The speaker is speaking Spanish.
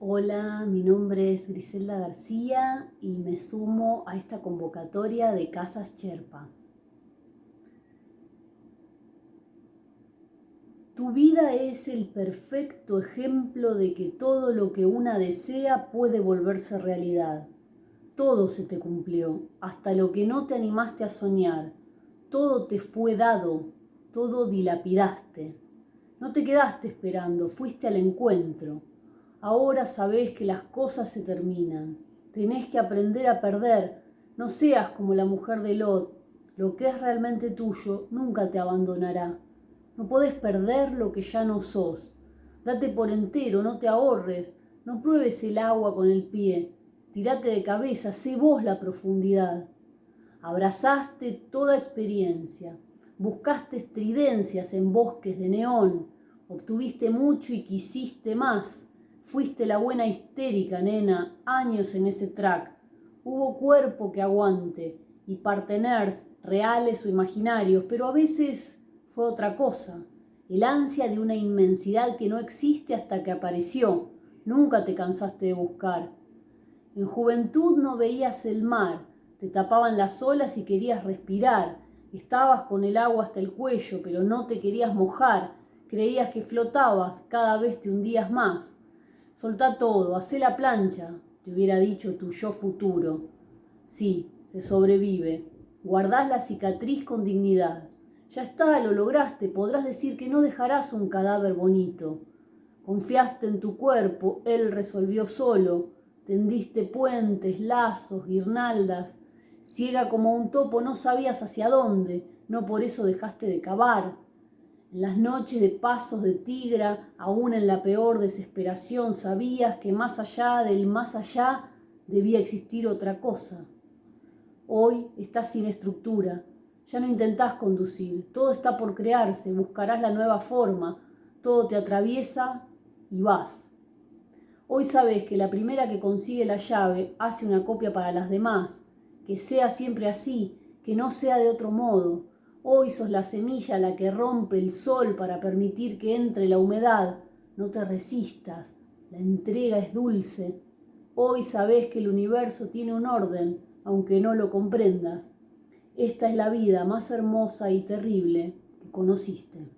Hola, mi nombre es Griselda García y me sumo a esta convocatoria de Casas Cherpa. Tu vida es el perfecto ejemplo de que todo lo que una desea puede volverse realidad. Todo se te cumplió, hasta lo que no te animaste a soñar. Todo te fue dado, todo dilapidaste. No te quedaste esperando, fuiste al encuentro Ahora sabés que las cosas se terminan. Tenés que aprender a perder. No seas como la mujer de Lot. Lo que es realmente tuyo nunca te abandonará. No podés perder lo que ya no sos. Date por entero, no te ahorres. No pruebes el agua con el pie. Tirate de cabeza, sé vos la profundidad. Abrazaste toda experiencia. Buscaste estridencias en bosques de neón. Obtuviste mucho y quisiste más Fuiste la buena histérica, nena, años en ese track. Hubo cuerpo que aguante y parteners reales o imaginarios, pero a veces fue otra cosa. El ansia de una inmensidad que no existe hasta que apareció. Nunca te cansaste de buscar. En juventud no veías el mar, te tapaban las olas y querías respirar. Estabas con el agua hasta el cuello, pero no te querías mojar. Creías que flotabas, cada vez te hundías más. Soltá todo, hacé la plancha, te hubiera dicho tu yo futuro. Sí, se sobrevive. Guardás la cicatriz con dignidad. Ya está, lo lograste, podrás decir que no dejarás un cadáver bonito. Confiaste en tu cuerpo, él resolvió solo. Tendiste puentes, lazos, guirnaldas. Ciega como un topo, no sabías hacia dónde, no por eso dejaste de cavar. En las noches de pasos de tigra, aún en la peor desesperación, sabías que más allá del más allá debía existir otra cosa. Hoy estás sin estructura, ya no intentás conducir, todo está por crearse, buscarás la nueva forma, todo te atraviesa y vas. Hoy sabes que la primera que consigue la llave hace una copia para las demás, que sea siempre así, que no sea de otro modo, Hoy sos la semilla la que rompe el sol para permitir que entre la humedad. No te resistas, la entrega es dulce. Hoy sabes que el universo tiene un orden, aunque no lo comprendas. Esta es la vida más hermosa y terrible que conociste.